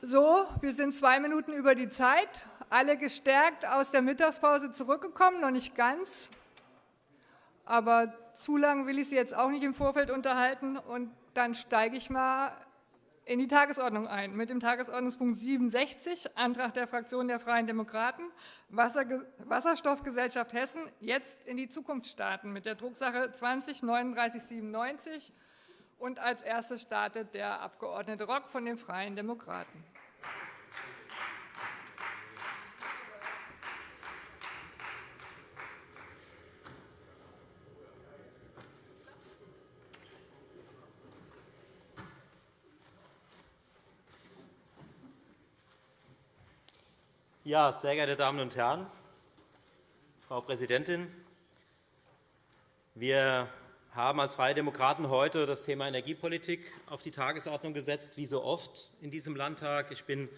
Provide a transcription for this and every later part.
So, wir sind zwei Minuten über die Zeit, alle gestärkt aus der Mittagspause zurückgekommen, noch nicht ganz. Aber zu lange will ich Sie jetzt auch nicht im Vorfeld unterhalten. Und dann steige ich mal in die Tagesordnung ein mit dem Tagesordnungspunkt 67, Antrag der Fraktion der Freien Demokraten, Wasserstoffgesellschaft Hessen, jetzt in die Zukunft starten, mit der Drucksache 20 3997 und als erstes startet der Abg. Rock von den Freien Demokraten. Ja, sehr geehrte Damen und Herren, Frau Präsidentin! Wir haben als Freie Demokraten heute das Thema Energiepolitik auf die Tagesordnung gesetzt, wie so oft in diesem Landtag. Ich bin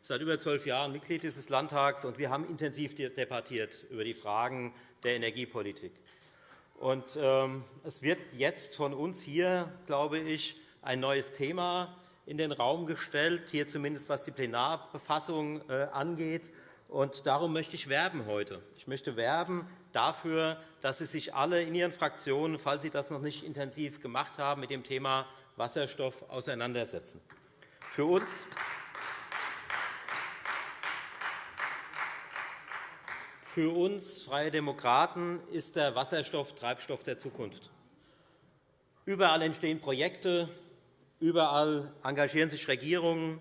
seit über zwölf Jahren Mitglied dieses Landtags, und wir haben intensiv debattiert über die Fragen der Energiepolitik. Und, ähm, es wird jetzt von uns hier, glaube ich, ein neues Thema in den Raum gestellt, hier zumindest was die Plenarbefassung äh, angeht. Und darum möchte ich werben heute. Ich möchte werben dafür, dass Sie sich alle in Ihren Fraktionen, falls Sie das noch nicht intensiv gemacht haben, mit dem Thema Wasserstoff auseinandersetzen. Für uns Für uns Freie Demokraten ist der Wasserstoff Treibstoff der Zukunft. Überall entstehen Projekte, überall engagieren sich Regierungen.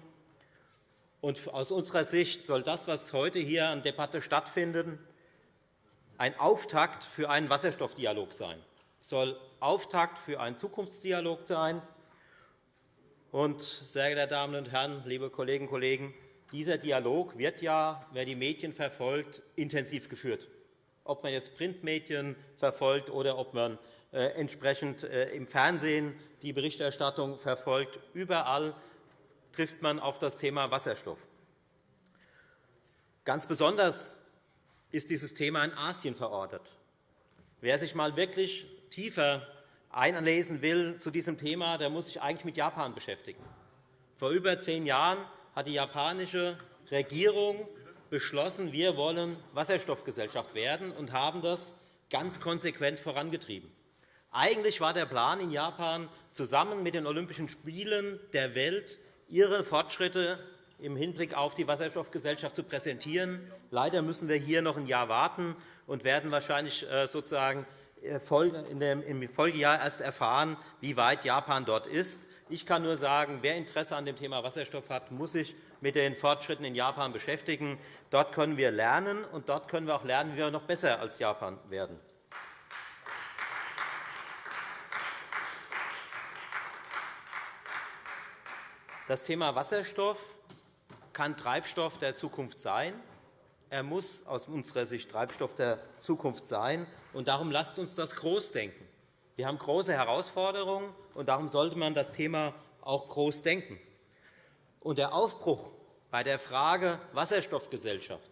Und aus unserer Sicht soll das, was heute hier an Debatte stattfindet, ein Auftakt für einen Wasserstoffdialog sein. Es soll Auftakt für einen Zukunftsdialog sein. Und, sehr geehrte Damen und Herren, liebe Kolleginnen und Kollegen, dieser Dialog wird ja, wer die Medien verfolgt, intensiv geführt. Ob man jetzt Printmedien verfolgt oder ob man äh, entsprechend äh, im Fernsehen die Berichterstattung verfolgt, überall trifft man auf das Thema Wasserstoff. Ganz besonders ist dieses Thema in Asien verortet. Wer sich einmal wirklich tiefer einlesen will zu diesem Thema, der muss sich eigentlich mit Japan beschäftigen. Vor über zehn Jahren hat die japanische Regierung beschlossen, wir wollen Wasserstoffgesellschaft werden und haben das ganz konsequent vorangetrieben. Eigentlich war der Plan in Japan, zusammen mit den Olympischen Spielen der Welt ihre Fortschritte im Hinblick auf die Wasserstoffgesellschaft zu präsentieren. Leider müssen wir hier noch ein Jahr warten und werden wahrscheinlich äh, sozusagen äh, im Folgejahr erst erfahren, wie weit Japan dort ist. Ich kann nur sagen, wer Interesse an dem Thema Wasserstoff hat, muss sich mit den Fortschritten in Japan beschäftigen. Dort können wir lernen, und dort können wir auch lernen, wie wir noch besser als Japan werden. Das Thema Wasserstoff kann Treibstoff der Zukunft sein. Er muss aus unserer Sicht Treibstoff der Zukunft sein. Und darum lasst uns das groß denken. Wir haben große Herausforderungen, und darum sollte man das Thema auch groß denken. Und der Aufbruch bei der Frage Wasserstoffgesellschaft,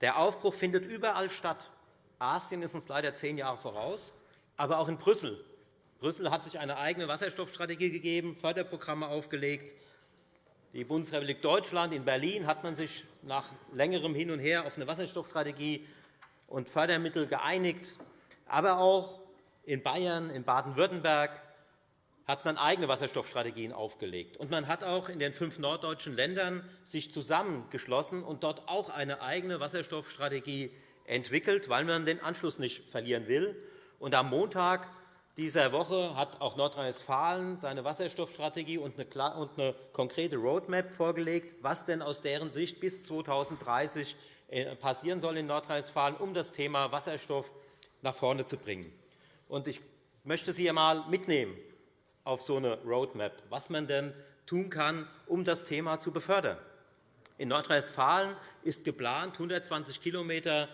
der Aufbruch findet überall statt. Asien ist uns leider zehn Jahre voraus, aber auch in Brüssel. Brüssel hat sich eine eigene Wasserstoffstrategie gegeben, Förderprogramme aufgelegt. Die Bundesrepublik Deutschland in Berlin hat man sich nach längerem Hin und Her auf eine Wasserstoffstrategie und Fördermittel geeinigt. Aber auch in Bayern, in Baden-Württemberg hat man eigene Wasserstoffstrategien aufgelegt. Und man hat auch in den fünf norddeutschen Ländern sich zusammengeschlossen und dort auch eine eigene Wasserstoffstrategie entwickelt, weil man den Anschluss nicht verlieren will. Und am Montag dieser Woche hat auch Nordrhein-Westfalen seine Wasserstoffstrategie und eine konkrete Roadmap vorgelegt, was denn aus deren Sicht bis 2030 äh, passieren soll in Nordrhein-Westfalen, um das Thema Wasserstoff nach vorne zu bringen. Ich möchte Sie einmal mitnehmen auf so eine Roadmap, was man denn tun kann, um das Thema zu befördern. In Nordrhein-Westfalen ist geplant, 120 km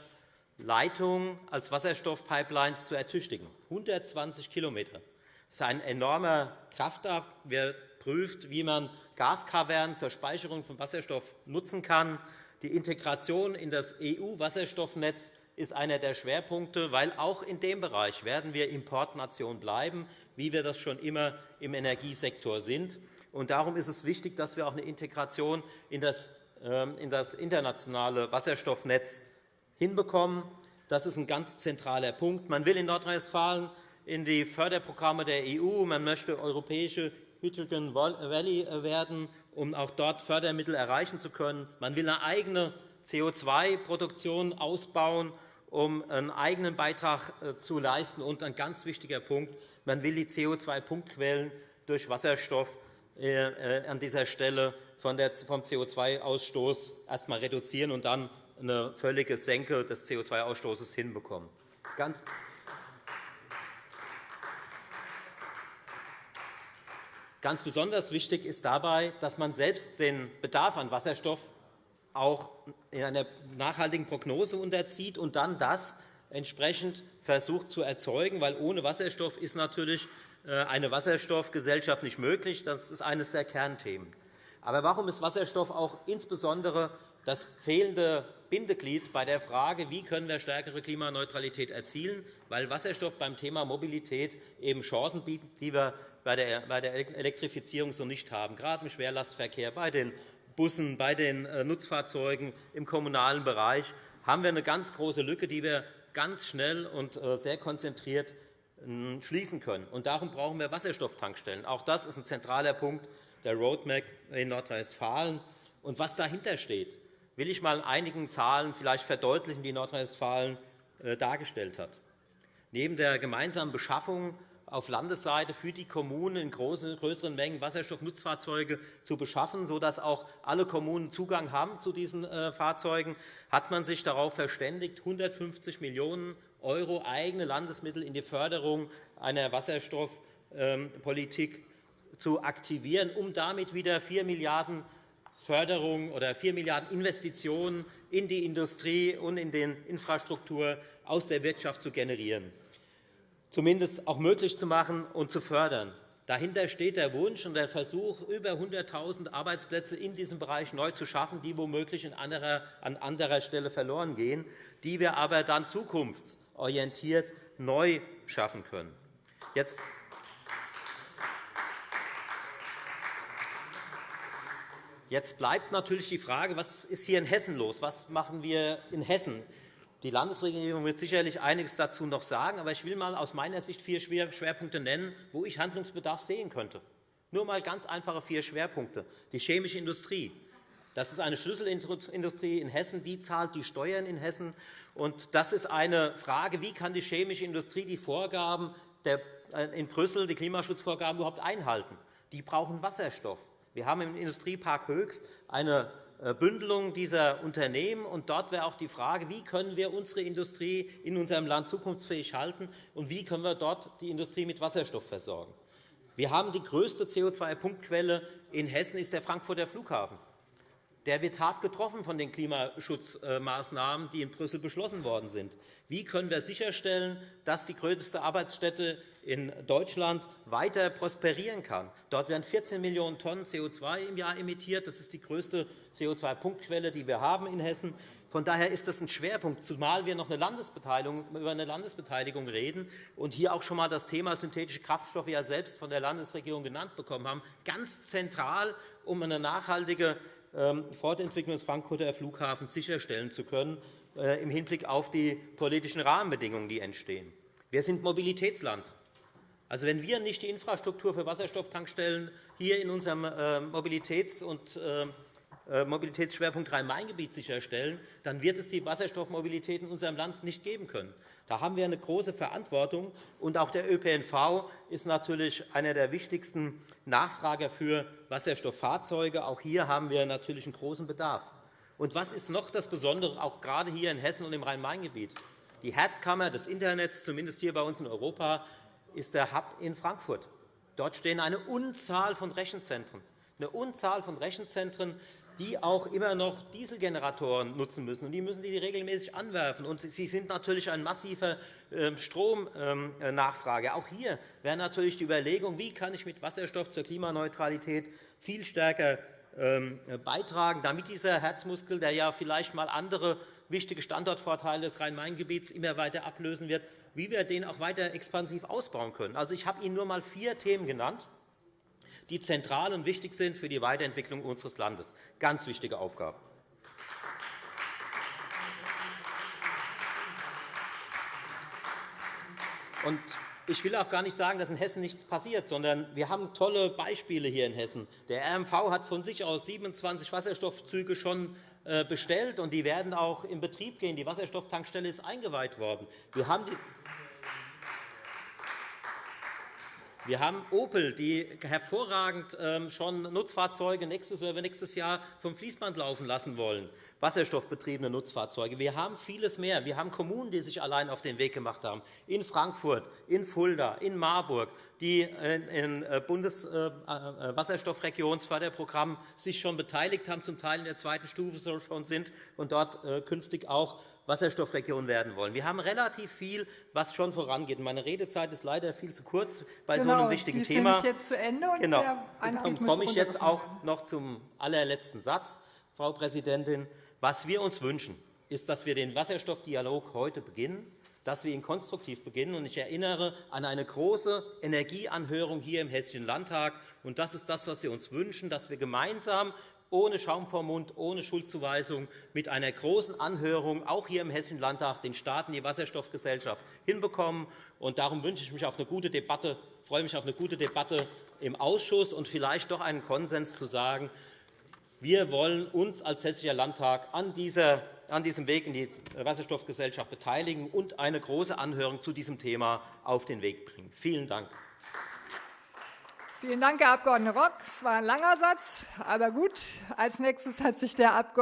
Leitungen als Wasserstoffpipelines zu ertüchtigen. 120 km. Das ist ein enormer Kraftakt. Wer prüft, wie man Gaskavernen zur Speicherung von Wasserstoff nutzen kann. Die Integration in das EU-Wasserstoffnetz ist einer der Schwerpunkte, weil auch in dem Bereich werden wir Importnation bleiben, wie wir das schon immer im Energiesektor sind. Und darum ist es wichtig, dass wir auch eine Integration in das, ähm, in das internationale Wasserstoffnetz hinbekommen. Das ist ein ganz zentraler Punkt. Man will in Nordrhein-Westfalen in die Förderprogramme der EU, man möchte europäische Hydrogen Valley werden, um auch dort Fördermittel erreichen zu können. Man will eine eigene CO2-Produktion ausbauen, um einen eigenen Beitrag äh, zu leisten. Und ein ganz wichtiger Punkt, man will die CO2-Punktquellen durch Wasserstoff äh, äh, an dieser Stelle vom CO2-Ausstoß erst einmal reduzieren und dann eine völlige Senke des CO2-Ausstoßes hinbekommen. Ganz Ganz besonders wichtig ist dabei, dass man selbst den Bedarf an Wasserstoff auch in einer nachhaltigen Prognose unterzieht und dann das entsprechend versucht zu erzeugen, weil ohne Wasserstoff ist natürlich äh, eine Wasserstoffgesellschaft nicht möglich. Das ist eines der Kernthemen. Aber warum ist Wasserstoff auch insbesondere das fehlende Bindeglied bei der Frage, wie können wir stärkere Klimaneutralität erzielen, weil Wasserstoff beim Thema Mobilität eben Chancen bietet, die wir bei der Elektrifizierung so nicht haben, gerade im Schwerlastverkehr, bei den Bussen, bei den äh, Nutzfahrzeugen im kommunalen Bereich haben wir eine ganz große Lücke, die wir ganz schnell und äh, sehr konzentriert schließen können. Und darum brauchen wir Wasserstofftankstellen. Auch das ist ein zentraler Punkt der Roadmap in Nordrhein-Westfalen. Und was dahinter steht, will ich einmal in einigen Zahlen vielleicht verdeutlichen, die Nordrhein-Westfalen äh, dargestellt hat. Neben der gemeinsamen Beschaffung auf Landesseite für die Kommunen in größeren Mengen Wasserstoffnutzfahrzeuge zu beschaffen, sodass auch alle Kommunen Zugang haben zu diesen äh, Fahrzeugen, hat man sich darauf verständigt, 150 Millionen € eigene Landesmittel in die Förderung einer Wasserstoffpolitik zu aktivieren, um damit wieder 4 Milliarden € Förderung oder 4 Milliarden € Investitionen in die Industrie und in die Infrastruktur aus der Wirtschaft zu generieren zumindest auch möglich zu machen und zu fördern. Dahinter steht der Wunsch und der Versuch, über 100.000 Arbeitsplätze in diesem Bereich neu zu schaffen, die womöglich an anderer Stelle verloren gehen, die wir aber dann zukunftsorientiert neu schaffen können. Jetzt Jetzt bleibt natürlich die Frage, was ist hier in Hessen los? Was machen wir in Hessen? Die Landesregierung wird sicherlich einiges dazu noch sagen, aber ich will mal aus meiner Sicht vier Schwerpunkte nennen, wo ich Handlungsbedarf sehen könnte. Nur einmal ganz einfache vier Schwerpunkte. Die chemische Industrie. Das ist eine Schlüsselindustrie in Hessen, die zahlt die Steuern in Hessen. Und das ist eine Frage, wie kann die chemische Industrie die Vorgaben äh, in Brüssel, die Klimaschutzvorgaben überhaupt einhalten? Die brauchen Wasserstoff. Wir haben im Industriepark Höchst eine äh, Bündelung dieser Unternehmen. Und dort wäre auch die Frage, wie können wir unsere Industrie in unserem Land zukunftsfähig halten und wie können wir dort die Industrie mit Wasserstoff versorgen. Wir haben die größte CO2-Punktquelle in Hessen ist der Frankfurter Flughafen. Der wird hart getroffen von den Klimaschutzmaßnahmen, die in Brüssel beschlossen worden sind. Wie können wir sicherstellen, dass die größte Arbeitsstätte in Deutschland weiter prosperieren kann. Dort werden 14 Millionen Tonnen CO2 im Jahr emittiert. Das ist die größte CO2-Punktquelle, die wir haben in Hessen. Von daher ist das ein Schwerpunkt, zumal wir noch eine über eine Landesbeteiligung reden und hier auch schon einmal das Thema synthetische Kraftstoffe ja selbst von der Landesregierung genannt bekommen haben, ganz zentral, um eine nachhaltige Fortentwicklung des Frankfurter Flughafens sicherstellen zu können, äh, im Hinblick auf die politischen Rahmenbedingungen, die entstehen. Wir sind Mobilitätsland. Also, wenn wir nicht die Infrastruktur für Wasserstofftankstellen hier in unserem äh, Mobilitäts- und äh, Mobilitätsschwerpunkt Rhein-Main-Gebiet sicherstellen, dann wird es die Wasserstoffmobilität in unserem Land nicht geben können. Da haben wir eine große Verantwortung. Und auch der ÖPNV ist natürlich einer der wichtigsten Nachfrager für Wasserstofffahrzeuge. Auch hier haben wir natürlich einen großen Bedarf. Und was ist noch das Besondere, auch gerade hier in Hessen und im Rhein-Main-Gebiet? Die Herzkammer des Internets, zumindest hier bei uns in Europa, ist der Hub in Frankfurt. Dort stehen eine Unzahl von Rechenzentren, eine Unzahl von Rechenzentren, die auch immer noch Dieselgeneratoren nutzen müssen. die müssen die regelmäßig anwerfen. Sie sind natürlich ein massiver ähm, Stromnachfrage. Auch hier wäre natürlich die Überlegung, wie kann ich mit Wasserstoff zur Klimaneutralität viel stärker ähm, beitragen, damit dieser Herzmuskel, der ja vielleicht einmal andere wichtige Standortvorteile des Rhein-Main-Gebiets immer weiter ablösen wird, wie wir den auch weiter expansiv ausbauen können. Also, ich habe Ihnen nur einmal vier Themen genannt. Die zentral und wichtig sind für die Weiterentwicklung unseres Landes. Ganz wichtige Aufgabe. Und ich will auch gar nicht sagen, dass in Hessen nichts passiert, sondern wir haben tolle Beispiele hier in Hessen. Der RMV hat von sich aus 27 Wasserstoffzüge schon äh, bestellt, und die werden auch in Betrieb gehen. Die Wasserstofftankstelle ist eingeweiht worden. Wir haben die Wir haben Opel, die hervorragend ähm, schon Nutzfahrzeuge nächstes oder nächstes Jahr vom Fließband laufen lassen wollen, wasserstoffbetriebene Nutzfahrzeuge. Wir haben vieles mehr. Wir haben Kommunen, die sich allein auf den Weg gemacht haben, in Frankfurt, in Fulda, in Marburg, die im äh, Bundeswasserstoffregionsförderprogramm äh, sich schon beteiligt haben, zum Teil in der zweiten Stufe schon sind und dort künftig auch Wasserstoffregion werden wollen. Wir haben relativ viel, was schon vorangeht. Meine Redezeit ist leider viel zu kurz bei genau, so einem wichtigen die Thema. jetzt zu Ende und genau. Dann komme ich jetzt auch noch zum allerletzten Satz, Frau Präsidentin. Was wir uns wünschen, ist, dass wir den Wasserstoffdialog heute beginnen, dass wir ihn konstruktiv beginnen. Ich erinnere an eine große Energieanhörung hier im Hessischen Landtag. Das ist das, was wir uns wünschen, dass wir gemeinsam ohne Schaum vor Mund, ohne Schuldzuweisung, mit einer großen Anhörung, auch hier im Hessischen Landtag, den Staaten die Wasserstoffgesellschaft hinbekommen. Und darum wünsche ich mich auf eine gute Debatte, freue mich auf eine gute Debatte im Ausschuss und vielleicht doch einen Konsens zu sagen, wir wollen uns als Hessischer Landtag an, dieser, an diesem Weg in die Wasserstoffgesellschaft beteiligen und eine große Anhörung zu diesem Thema auf den Weg bringen. Vielen Dank. Vielen Dank, Herr Abg. Rock. Es war ein langer Satz, aber gut. Als nächstes hat sich der Abg.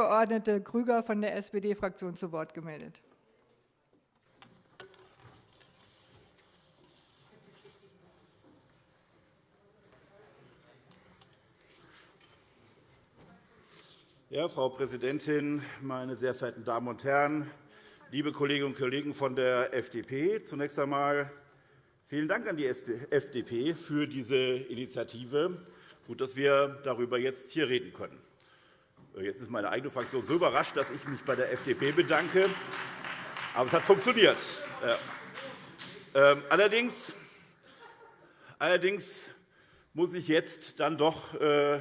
Grüger von der SPD-Fraktion zu Wort gemeldet. Ja, Frau Präsidentin, meine sehr verehrten Damen und Herren, liebe Kolleginnen und Kollegen von der FDP! Zunächst einmal Vielen Dank an die FDP für diese Initiative. Gut, dass wir darüber jetzt hier reden können. Jetzt ist meine eigene Fraktion so überrascht, dass ich mich bei der FDP bedanke. Aber es hat funktioniert. Ähm, allerdings, allerdings muss ich jetzt dann doch äh,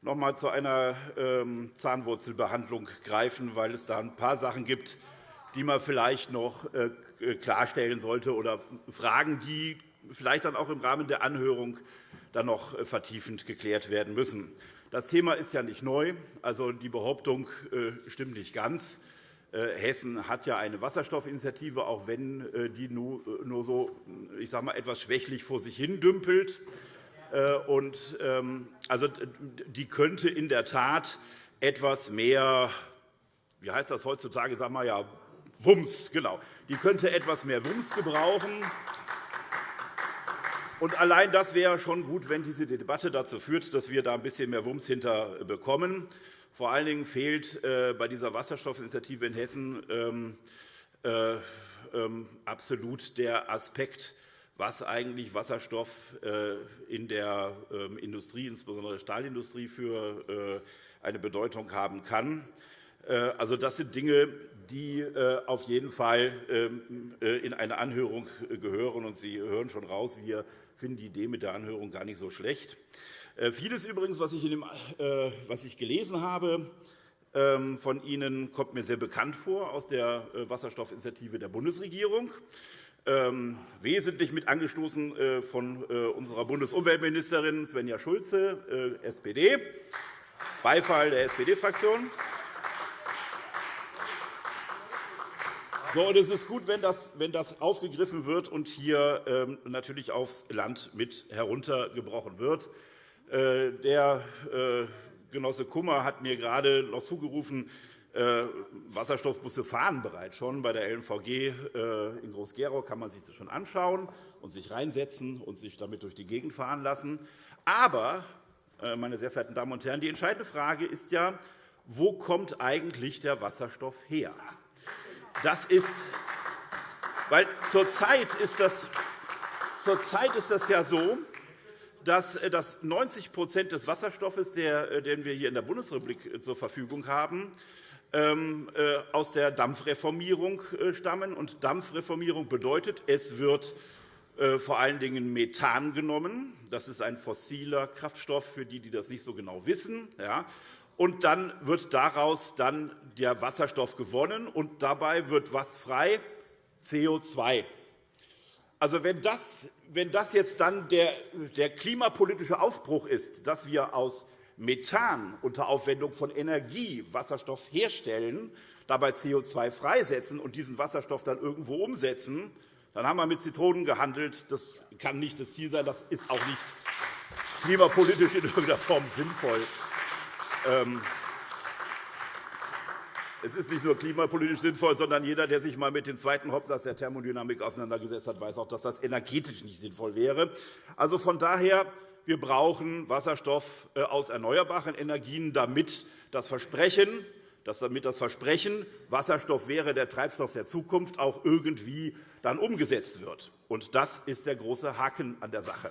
noch einmal zu einer ähm, Zahnwurzelbehandlung greifen, weil es da ein paar Sachen gibt, die man vielleicht noch äh, äh, klarstellen sollte oder Fragen, die vielleicht dann auch im Rahmen der Anhörung dann noch äh, vertiefend geklärt werden müssen. Das Thema ist ja nicht neu. Also, die Behauptung äh, stimmt nicht ganz. Hessen hat ja eine Wasserstoffinitiative, auch wenn die nur so ich sage mal, etwas schwächlich vor sich hin dümpelt. Und, ähm, also, die könnte in der Tat etwas mehr, wie heißt das heutzutage, sagen wir ja, Wumms, genau. Die könnte etwas mehr Wumms gebrauchen. Und allein das wäre schon gut, wenn diese Debatte dazu führt, dass wir da ein bisschen mehr Wumms hinter bekommen. Vor allen Dingen fehlt äh, bei dieser Wasserstoffinitiative in Hessen ähm, äh, ähm, absolut der Aspekt, was eigentlich Wasserstoff äh, in der ähm, Industrie, insbesondere der Stahlindustrie, für eine Bedeutung haben kann. Also, das sind Dinge, die äh, auf jeden Fall ähm, äh, in eine Anhörung äh, gehören. Und Sie hören schon raus, wir finden die Idee mit der Anhörung gar nicht so schlecht. Vieles übrigens, was ich, dem, was ich gelesen habe, ähm, von Ihnen kommt mir sehr bekannt vor aus der Wasserstoffinitiative der Bundesregierung, ähm, wesentlich mit angestoßen von unserer Bundesumweltministerin Svenja Schulze, SPD, Beifall der SPD-Fraktion. So, und es ist gut, wenn das, wenn das aufgegriffen wird und hier ähm, natürlich aufs Land mit heruntergebrochen wird. Äh, der äh, Genosse Kummer hat mir gerade noch zugerufen, äh, Wasserstoffbusse fahren bereits schon. Bei der LNVG in Groß-Gerau kann man sich das schon anschauen und sich reinsetzen und sich damit durch die Gegend fahren lassen. Aber, meine sehr verehrten Damen und Herren, die entscheidende Frage ist ja, wo kommt eigentlich der Wasserstoff her? Das ist, weil zurzeit ist das, zurzeit ist das ja so, dass, äh, dass 90% des Wasserstoffes, äh, den wir hier in der Bundesrepublik äh, zur Verfügung haben, ähm, aus der Dampfreformierung stammen. Und Dampfreformierung bedeutet, es wird vor allen Dingen Methan genommen. Das ist ein fossiler Kraftstoff, für die, die das nicht so genau wissen. Und dann wird daraus dann der Wasserstoff gewonnen, und dabei wird was frei? CO2. Also, wenn das, wenn das jetzt dann der, der klimapolitische Aufbruch ist, dass wir aus Methan unter Aufwendung von Energie Wasserstoff herstellen, dabei CO2 freisetzen und diesen Wasserstoff dann irgendwo umsetzen, dann haben wir mit Zitronen gehandelt. Das kann nicht das Ziel sein. Das ist auch nicht klimapolitisch in irgendeiner Form sinnvoll. Ähm, es ist nicht nur klimapolitisch sinnvoll, sondern jeder, der sich einmal mit dem zweiten Hauptsatz der Thermodynamik auseinandergesetzt hat, weiß auch, dass das energetisch nicht sinnvoll wäre. Also von daher, wir brauchen Wasserstoff äh, aus erneuerbaren Energien, damit das Versprechen, dass damit das Versprechen, Wasserstoff wäre der Treibstoff der Zukunft, auch irgendwie dann umgesetzt wird. Und das ist der große Haken an der Sache.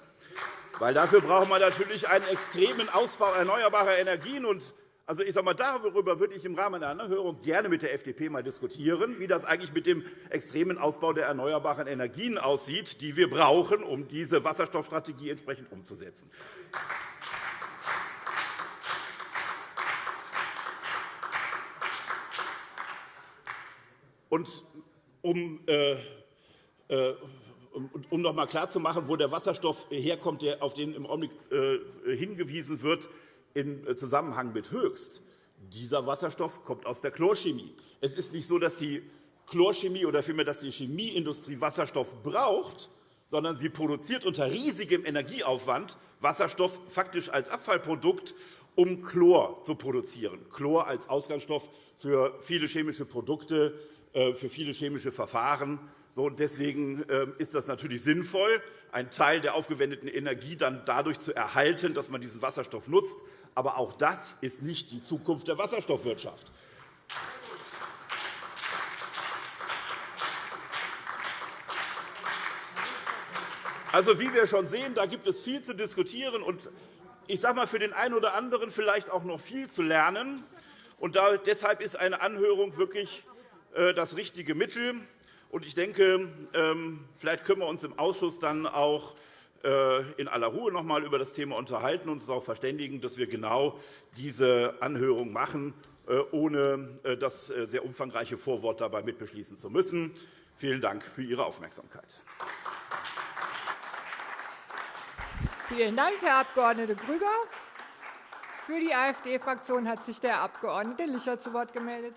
Weil dafür braucht man natürlich einen extremen Ausbau erneuerbarer Energien. Und also ich sage mal, darüber würde ich im Rahmen einer Anhörung gerne mit der FDP mal diskutieren, wie das eigentlich mit dem extremen Ausbau der erneuerbaren Energien aussieht, die wir brauchen, um diese Wasserstoffstrategie entsprechend umzusetzen. Und um, äh, äh, um noch einmal klarzumachen, wo der Wasserstoff herkommt, auf den im Augenblick äh, hingewiesen wird, im Zusammenhang mit Höchst. Dieser Wasserstoff kommt aus der Chlorchemie. Es ist nicht so, dass die Chlorchemie oder vielmehr dass die Chemieindustrie Wasserstoff braucht, sondern sie produziert unter riesigem Energieaufwand Wasserstoff faktisch als Abfallprodukt, um Chlor zu produzieren. Chlor als Ausgangsstoff für viele chemische Produkte, äh, für viele chemische Verfahren. Deswegen ähm, ist das natürlich sinnvoll, einen Teil der aufgewendeten Energie dann dadurch zu erhalten, dass man diesen Wasserstoff nutzt. Aber auch das ist nicht die Zukunft der Wasserstoffwirtschaft. Also, wie wir schon sehen, da gibt es viel zu diskutieren und ich sage mal, für den einen oder anderen vielleicht auch noch viel zu lernen. Und deshalb ist eine Anhörung wirklich äh, das richtige Mittel. Ich denke, ähm, vielleicht können wir uns im Ausschuss dann auch äh, in aller Ruhe noch einmal über das Thema unterhalten und uns darauf verständigen, dass wir genau diese Anhörung machen, äh, ohne das sehr umfangreiche Vorwort dabei mitbeschließen zu müssen. Vielen Dank für Ihre Aufmerksamkeit. Vielen Dank, Herr Abg. Grüger. Für die AfD-Fraktion hat sich der Abg. Licher zu Wort gemeldet.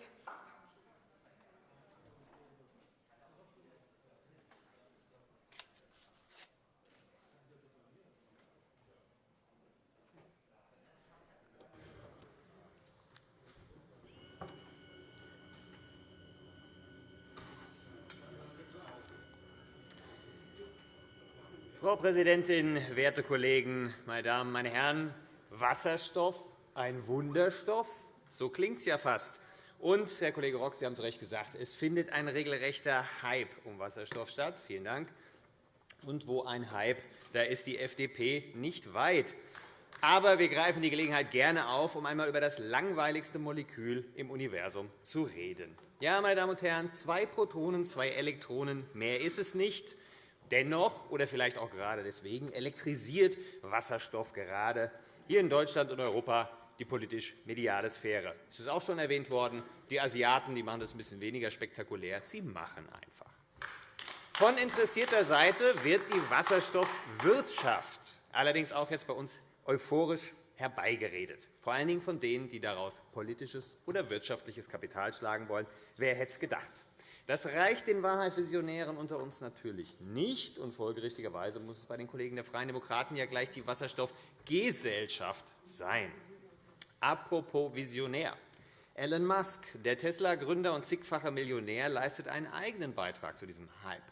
Präsidentin, werte Kollegen, meine Damen, meine Herren! Wasserstoff, ein Wunderstoff? So klingt es ja fast. Und, Herr Kollege Rock, Sie haben zu Recht gesagt, es findet ein regelrechter Hype um Wasserstoff statt. Vielen Dank. Und wo ein Hype, da ist die FDP nicht weit. Aber wir greifen die Gelegenheit gerne auf, um einmal über das langweiligste Molekül im Universum zu reden. Ja, meine Damen und Herren, zwei Protonen, zwei Elektronen, mehr ist es nicht. Dennoch oder vielleicht auch gerade deswegen elektrisiert Wasserstoff gerade hier in Deutschland und Europa die politisch-mediale Sphäre. Es ist auch schon erwähnt worden, die Asiaten die machen das ein bisschen weniger spektakulär. Sie machen einfach. Von interessierter Seite wird die Wasserstoffwirtschaft allerdings auch jetzt bei uns euphorisch herbeigeredet, vor allen Dingen von denen, die daraus politisches oder wirtschaftliches Kapital schlagen wollen. Wer hätte es gedacht? Das reicht den Wahrheitsvisionären unter uns natürlich nicht. und Folgerichtigerweise muss es bei den Kollegen der Freien Demokraten ja gleich die Wasserstoffgesellschaft sein. Apropos Visionär. Elon Musk, der Tesla-Gründer und zigfacher Millionär, leistet einen eigenen Beitrag zu diesem Hype.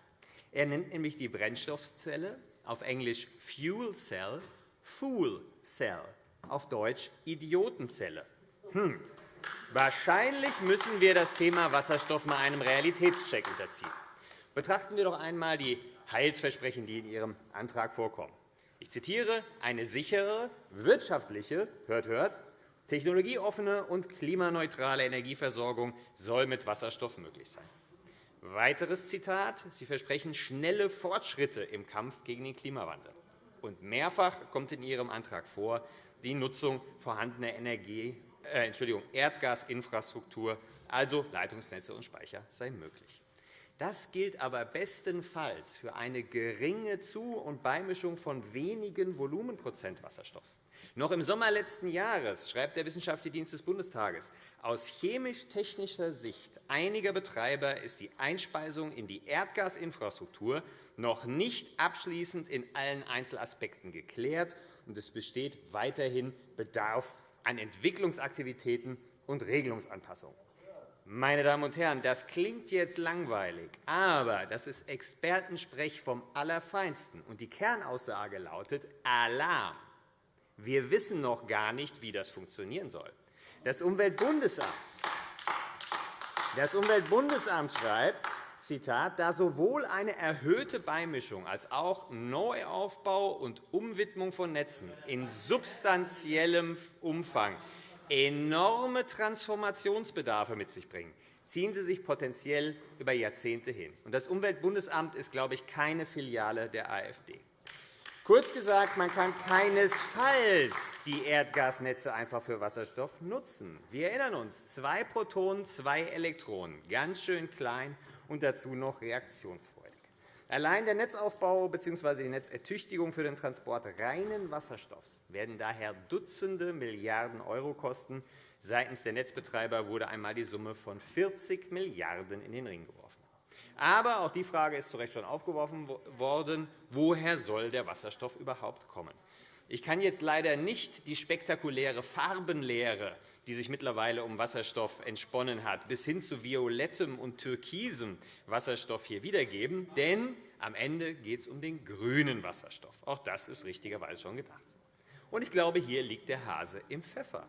Er nennt nämlich die Brennstoffzelle, auf Englisch Fuel Cell, Fool Cell, auf Deutsch Idiotenzelle. Hm. Wahrscheinlich müssen wir das Thema Wasserstoff mal einem Realitätscheck unterziehen. Betrachten wir doch einmal die Heilsversprechen, die in Ihrem Antrag vorkommen. Ich zitiere, eine sichere, wirtschaftliche hört, hört, technologieoffene und klimaneutrale Energieversorgung soll mit Wasserstoff möglich sein. Weiteres Zitat. Sie versprechen schnelle Fortschritte im Kampf gegen den Klimawandel. Und mehrfach kommt in Ihrem Antrag vor, die Nutzung vorhandener Energie, äh, Entschuldigung, Erdgasinfrastruktur, also Leitungsnetze und Speicher, sei möglich. Das gilt aber bestenfalls für eine geringe Zu- und Beimischung von wenigen Volumenprozent Wasserstoff. Noch im Sommer letzten Jahres schreibt der Wissenschaftliche Dienst des Bundestages, aus chemisch-technischer Sicht einiger Betreiber ist die Einspeisung in die Erdgasinfrastruktur noch nicht abschließend in allen Einzelaspekten geklärt, und es besteht weiterhin Bedarf an Entwicklungsaktivitäten und Regelungsanpassungen. Meine Damen und Herren, das klingt jetzt langweilig, aber das ist Expertensprech vom Allerfeinsten. Und die Kernaussage lautet Alarm. Wir wissen noch gar nicht, wie das funktionieren soll. Das Umweltbundesamt, das Umweltbundesamt schreibt, Zitat, da sowohl eine erhöhte Beimischung als auch Neuaufbau und Umwidmung von Netzen in substanziellem Umfang enorme Transformationsbedarfe mit sich bringen, ziehen sie sich potenziell über Jahrzehnte hin. Das Umweltbundesamt ist, glaube ich, keine Filiale der AfD. Kurz gesagt, man kann keinesfalls die Erdgasnetze einfach für Wasserstoff nutzen. Wir erinnern uns, zwei Protonen, zwei Elektronen, ganz schön klein und dazu noch reaktionsfreudig. Allein der Netzaufbau bzw. die Netzertüchtigung für den Transport reinen Wasserstoffs werden daher Dutzende Milliarden € kosten. Seitens der Netzbetreiber wurde einmal die Summe von 40 Milliarden € in den Ring geworfen. Aber auch die Frage ist zu Recht schon aufgeworfen worden, woher soll der Wasserstoff überhaupt kommen? Ich kann jetzt leider nicht die spektakuläre Farbenlehre, die sich mittlerweile um Wasserstoff entsponnen hat, bis hin zu violettem und türkisem Wasserstoff hier wiedergeben, denn am Ende geht es um den grünen Wasserstoff. Auch das ist richtigerweise schon gedacht. Und ich glaube, hier liegt der Hase im Pfeffer.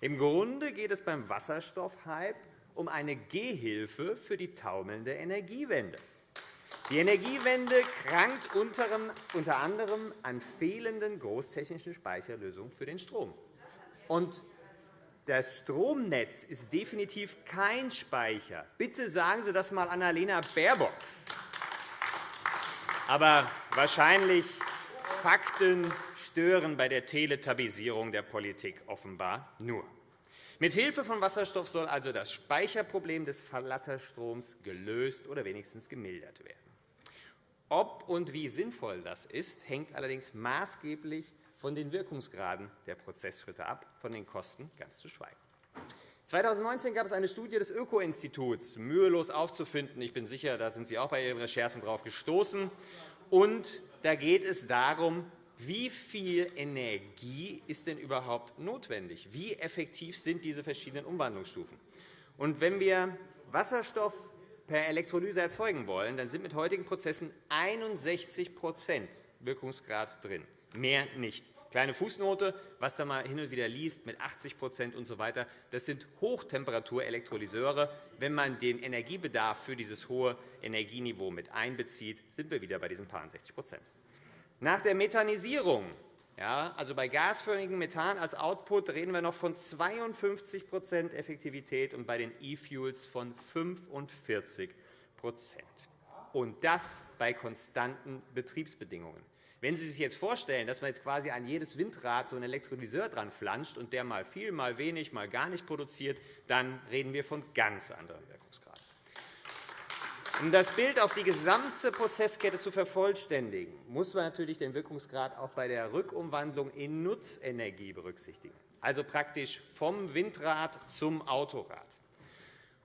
Im Grunde geht es beim Wasserstoffhype um eine Gehhilfe für die taumelnde Energiewende. Die Energiewende krankt unter anderem an fehlenden großtechnischen Speicherlösungen für den Strom. Und das Stromnetz ist definitiv kein Speicher. Bitte sagen Sie das einmal Annalena Baerbock. Aber wahrscheinlich Fakten stören bei der Teletabisierung der Politik offenbar nur. Mit Hilfe von Wasserstoff soll also das Speicherproblem des Verlatterstroms gelöst oder wenigstens gemildert werden. Ob und wie sinnvoll das ist, hängt allerdings maßgeblich von den Wirkungsgraden der Prozessschritte ab, von den Kosten ganz zu schweigen. 2019 gab es eine Studie des Öko-Instituts, mühelos aufzufinden. Ich bin sicher, da sind Sie auch bei Ihren Recherchen darauf gestoßen. Und da geht es darum, wie viel Energie ist denn überhaupt notwendig? Wie effektiv sind diese verschiedenen Umwandlungsstufen? Und wenn wir Wasserstoff per Elektrolyse erzeugen wollen, dann sind mit heutigen Prozessen 61% Wirkungsgrad drin, mehr nicht. Kleine Fußnote, was da mal hin und wieder liest mit 80 und so weiter. Das sind Hochtemperaturelektrolyseure. Wenn man den Energiebedarf für dieses hohe Energieniveau mit einbezieht, sind wir wieder bei diesen 60% nach der Methanisierung, ja, also bei gasförmigem Methan als Output, reden wir noch von 52% Effektivität und bei den E-Fuels von 45% und das bei konstanten Betriebsbedingungen. Wenn Sie sich jetzt vorstellen, dass man jetzt quasi an jedes Windrad so einen Elektrolyseur dran flanscht und der mal viel, mal wenig, mal gar nicht produziert, dann reden wir von ganz anderen Wirkungsgraden. Um das Bild auf die gesamte Prozesskette zu vervollständigen, muss man natürlich den Wirkungsgrad auch bei der Rückumwandlung in Nutzenergie berücksichtigen, also praktisch vom Windrad zum Autorad.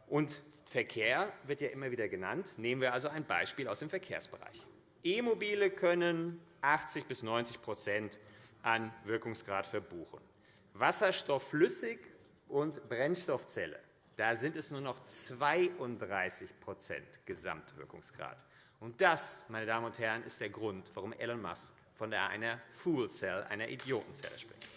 Und Verkehr wird ja immer wieder genannt. Nehmen wir also ein Beispiel aus dem Verkehrsbereich. E-Mobile können 80 bis 90% an Wirkungsgrad verbuchen. Wasserstoff flüssig und Brennstoffzelle da sind es nur noch 32% Gesamtwirkungsgrad. Und das, meine Damen und Herren, ist der Grund, warum Elon Musk von einer Fool Cell, einer Idiotenzelle spricht.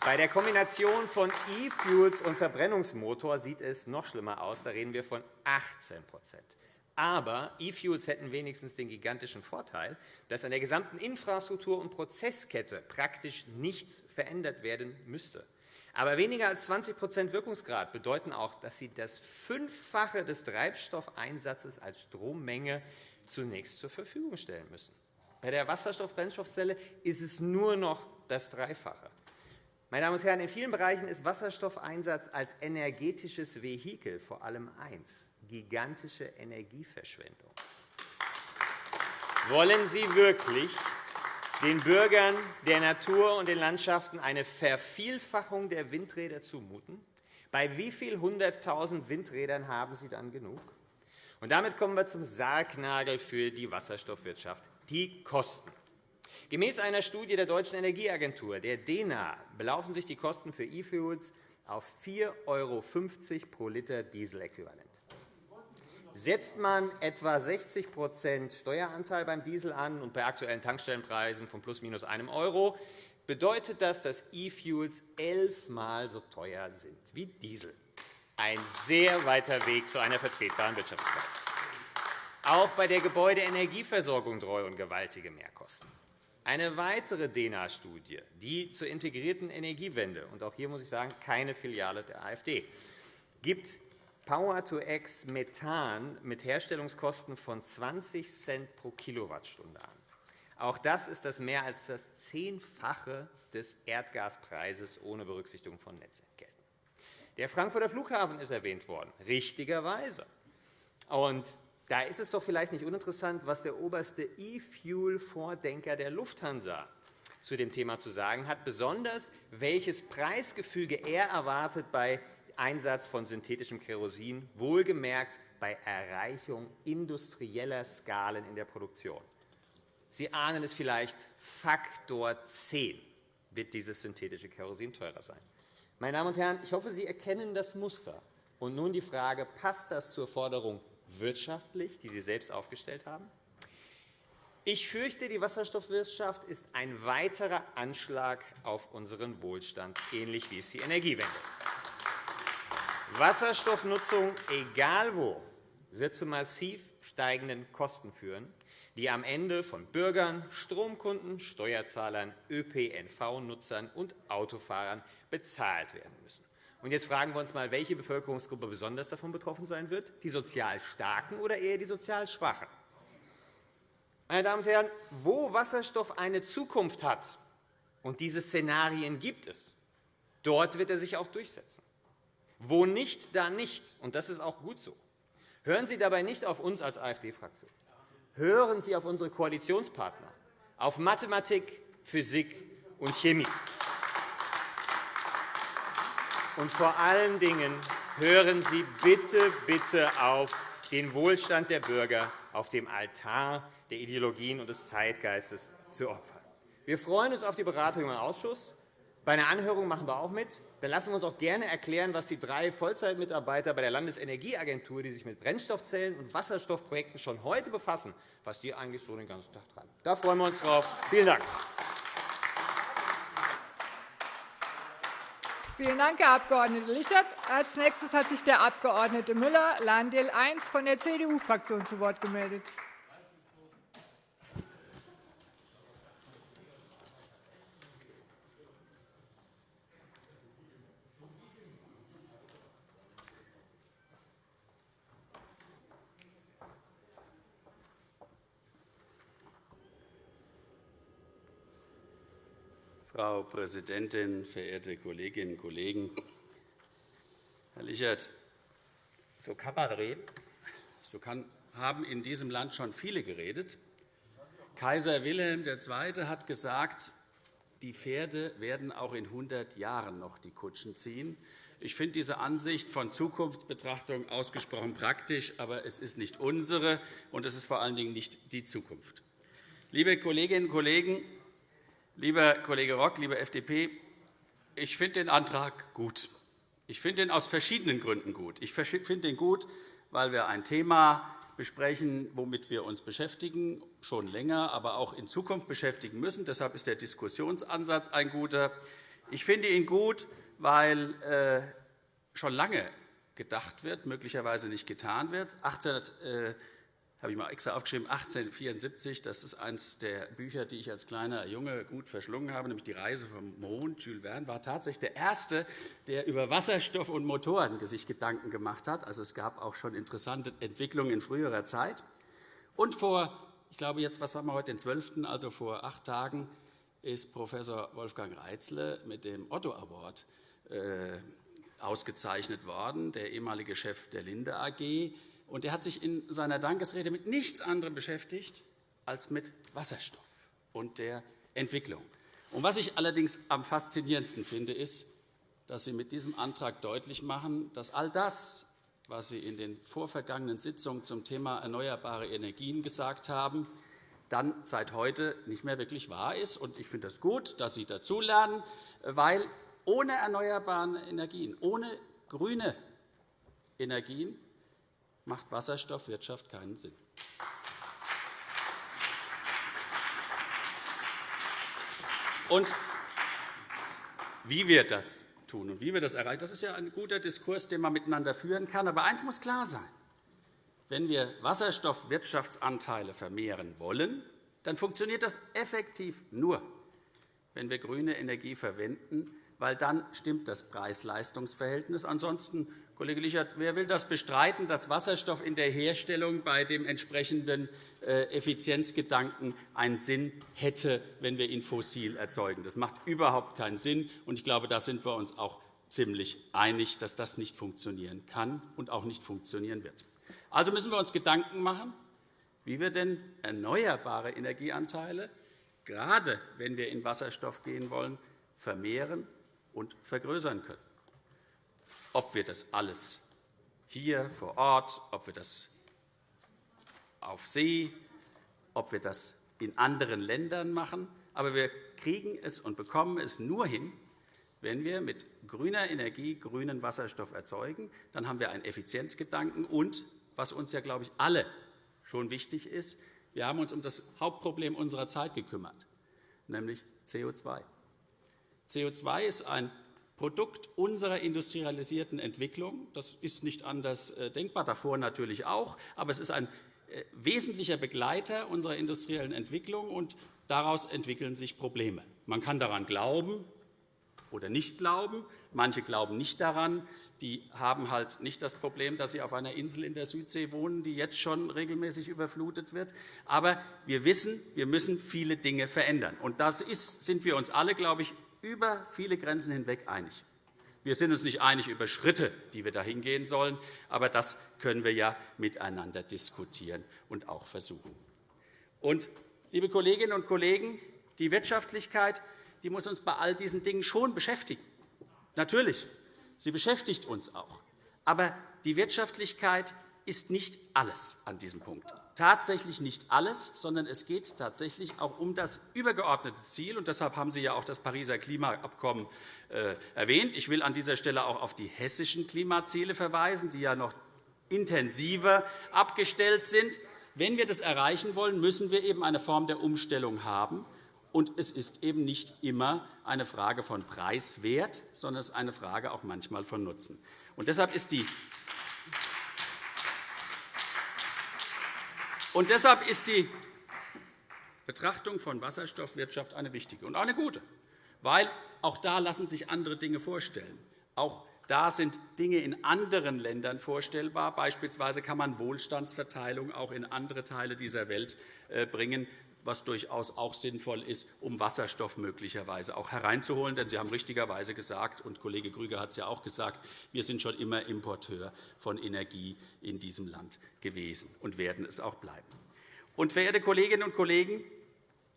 Bei der Kombination von E-Fuels und Verbrennungsmotor sieht es noch schlimmer aus. Da reden wir von 18 aber E-Fuels hätten wenigstens den gigantischen Vorteil, dass an der gesamten Infrastruktur und Prozesskette praktisch nichts verändert werden müsste. Aber weniger als 20% Wirkungsgrad bedeuten auch, dass Sie das Fünffache des Treibstoffeinsatzes als Strommenge zunächst zur Verfügung stellen müssen. Bei der Wasserstoff-Brennstoffzelle ist es nur noch das Dreifache. Meine Damen und Herren, in vielen Bereichen ist Wasserstoffeinsatz als energetisches Vehikel vor allem eins, gigantische Energieverschwendung. Wollen Sie wirklich den Bürgern, der Natur und den Landschaften eine Vervielfachung der Windräder zumuten? Bei wie vielen hunderttausend Windrädern haben Sie dann genug? Und damit kommen wir zum Sargnagel für die Wasserstoffwirtschaft, die Kosten. Gemäß einer Studie der Deutschen Energieagentur, der DENA, belaufen sich die Kosten für E-Fuels auf 4,50 € pro Liter Dieseläquivalent. Setzt man etwa 60% Steueranteil beim Diesel an und bei aktuellen Tankstellenpreisen von plus minus einem Euro, bedeutet das, dass E-Fuels elfmal so teuer sind wie Diesel. Ein sehr weiter Weg zu einer vertretbaren Wirtschaftlichkeit. Auch bei der Gebäudeenergieversorgung drohen gewaltige Mehrkosten. Eine weitere DENA-Studie, die zur integrierten Energiewende, und auch hier muss ich sagen, keine Filiale der AfD, gibt Power-to-X Methan mit Herstellungskosten von 20 Cent pro Kilowattstunde an. Auch das ist das mehr als das Zehnfache des Erdgaspreises ohne Berücksichtigung von Netzentgelten. Der Frankfurter Flughafen ist erwähnt worden, richtigerweise. Und da ist es doch vielleicht nicht uninteressant, was der oberste E-Fuel-Vordenker der Lufthansa zu dem Thema zu sagen hat, besonders welches Preisgefüge er erwartet bei Einsatz von synthetischem Kerosin, wohlgemerkt bei Erreichung industrieller Skalen in der Produktion. Sie ahnen es vielleicht, Faktor 10 wird dieses synthetische Kerosin teurer sein. Meine Damen und Herren, ich hoffe, Sie erkennen das Muster. Und nun die Frage, passt das zur Forderung wirtschaftlich, die Sie selbst aufgestellt haben? Ich fürchte, die Wasserstoffwirtschaft ist ein weiterer Anschlag auf unseren Wohlstand, ähnlich wie es die Energiewende ist. Wasserstoffnutzung, egal wo, wird zu massiv steigenden Kosten führen, die am Ende von Bürgern, Stromkunden, Steuerzahlern, ÖPNV-Nutzern und Autofahrern bezahlt werden müssen. Und jetzt fragen wir uns einmal, welche Bevölkerungsgruppe besonders davon betroffen sein wird, die sozial Starken oder eher die sozial Schwachen. Meine Damen und Herren, wo Wasserstoff eine Zukunft hat, und diese Szenarien gibt es, dort wird er sich auch durchsetzen. Wo nicht, da nicht. Und das ist auch gut so. Hören Sie dabei nicht auf uns als AfD-Fraktion. Hören Sie auf unsere Koalitionspartner, auf Mathematik, Physik und Chemie. Und vor allen Dingen hören Sie bitte, bitte auf, den Wohlstand der Bürger auf dem Altar der Ideologien und des Zeitgeistes zu opfern. Wir freuen uns auf die Beratung im Ausschuss. Bei einer Anhörung machen wir auch mit. Dann lassen wir uns auch gerne erklären, was die drei Vollzeitmitarbeiter bei der Landesenergieagentur, die sich mit Brennstoffzellen und Wasserstoffprojekten schon heute befassen, was die eigentlich so den ganzen Tag treiben. Da freuen wir uns drauf. Vielen Dank. Vielen Dank, Herr Abg. Lichert. Als nächstes hat sich der Abg. Müller, Landil 1 von der CDU-Fraktion zu Wort gemeldet. Frau Präsidentin, verehrte Kolleginnen und Kollegen! Herr Lichert, so kann man reden. So haben in diesem Land schon viele geredet. Kaiser Wilhelm II. hat gesagt, die Pferde werden auch in 100 Jahren noch die Kutschen ziehen. Ich finde diese Ansicht von Zukunftsbetrachtung ausgesprochen praktisch, aber es ist nicht unsere, und es ist vor allen Dingen nicht die Zukunft. Liebe Kolleginnen und Kollegen, Lieber Kollege Rock, liebe FDP, ich finde den Antrag gut. Ich finde ihn aus verschiedenen Gründen gut. Ich finde ihn gut, weil wir ein Thema besprechen, womit wir uns beschäftigen, schon länger, aber auch in Zukunft beschäftigen müssen. Deshalb ist der Diskussionsansatz ein guter. Ich finde ihn gut, weil äh, schon lange gedacht wird, möglicherweise nicht getan wird. Habe ich mal extra aufgeschrieben, 1874. Das ist eines der Bücher, die ich als kleiner Junge gut verschlungen habe, nämlich Die Reise vom Mond. Jules Verne war tatsächlich der Erste, der über Wasserstoff und Motoren sich Gedanken gemacht hat. Also, es gab auch schon interessante Entwicklungen in früherer Zeit. Und vor, ich glaube, jetzt, was haben wir heute, den 12., also vor acht Tagen, ist Prof. Wolfgang Reitzle mit dem Otto Award äh, ausgezeichnet worden, der ehemalige Chef der Linde AG und er hat sich in seiner Dankesrede mit nichts anderem beschäftigt als mit Wasserstoff und der Entwicklung. Und was ich allerdings am faszinierendsten finde, ist, dass Sie mit diesem Antrag deutlich machen, dass all das, was Sie in den vorvergangenen Sitzungen zum Thema erneuerbare Energien gesagt haben, dann seit heute nicht mehr wirklich wahr ist. Ich finde es das gut, dass Sie dazulernen, weil ohne erneuerbare Energien, ohne grüne Energien macht Wasserstoffwirtschaft keinen Sinn. Und wie wir das tun und wie wir das erreichen, das ist ja ein guter Diskurs, den man miteinander führen kann. Aber eines muss klar sein. Wenn wir Wasserstoffwirtschaftsanteile vermehren wollen, dann funktioniert das effektiv nur, wenn wir grüne Energie verwenden, weil dann stimmt das Preis-Leistungs-Verhältnis. Ansonsten Kollege Lichert, wer will das bestreiten, dass Wasserstoff in der Herstellung bei dem entsprechenden äh, Effizienzgedanken einen Sinn hätte, wenn wir ihn fossil erzeugen? Das macht überhaupt keinen Sinn. Ich glaube, da sind wir uns auch ziemlich einig, dass das nicht funktionieren kann und auch nicht funktionieren wird. Also müssen wir uns Gedanken machen, wie wir denn erneuerbare Energieanteile, gerade wenn wir in Wasserstoff gehen wollen, vermehren und vergrößern können ob wir das alles hier vor Ort, ob wir das auf See, ob wir das in anderen Ländern machen. Aber wir kriegen es und bekommen es nur hin, wenn wir mit grüner Energie grünen Wasserstoff erzeugen. Dann haben wir einen Effizienzgedanken. Und, was uns ja, glaube ich, alle schon wichtig ist, wir haben uns um das Hauptproblem unserer Zeit gekümmert, nämlich CO2. CO2 ist ein Produkt unserer industrialisierten Entwicklung. Das ist nicht anders äh, denkbar, davor natürlich auch. Aber es ist ein äh, wesentlicher Begleiter unserer industriellen Entwicklung, und daraus entwickeln sich Probleme. Man kann daran glauben oder nicht glauben. Manche glauben nicht daran. Die haben halt nicht das Problem, dass sie auf einer Insel in der Südsee wohnen, die jetzt schon regelmäßig überflutet wird. Aber wir wissen, wir müssen viele Dinge verändern. Und das ist, sind wir uns alle, glaube ich, über viele Grenzen hinweg einig. Wir sind uns nicht einig über Schritte, die wir dahin gehen sollen, aber das können wir ja miteinander diskutieren und auch versuchen. Und, liebe Kolleginnen und Kollegen, die Wirtschaftlichkeit die muss uns bei all diesen Dingen schon beschäftigen. Natürlich, sie beschäftigt uns auch. Aber die Wirtschaftlichkeit ist nicht alles an diesem Punkt tatsächlich nicht alles, sondern es geht tatsächlich auch um das übergeordnete Ziel. Und deshalb haben Sie ja auch das Pariser Klimaabkommen äh, erwähnt. Ich will an dieser Stelle auch auf die hessischen Klimaziele verweisen, die ja noch intensiver abgestellt sind. Wenn wir das erreichen wollen, müssen wir eben eine Form der Umstellung haben. Und es ist eben nicht immer eine Frage von Preiswert, sondern es ist eine Frage auch manchmal von Nutzen. Und deshalb ist die Und deshalb ist die Betrachtung von Wasserstoffwirtschaft eine wichtige und auch eine gute, weil auch da lassen sich andere Dinge vorstellen. Auch da sind Dinge in anderen Ländern vorstellbar. Beispielsweise kann man Wohlstandsverteilung auch in andere Teile dieser Welt äh, bringen was durchaus auch sinnvoll ist, um Wasserstoff möglicherweise auch hereinzuholen. Denn Sie haben richtigerweise gesagt, und Kollege Grüger hat es ja auch gesagt, wir sind schon immer Importeur von Energie in diesem Land gewesen und werden es auch bleiben. Und, verehrte Kolleginnen und Kollegen,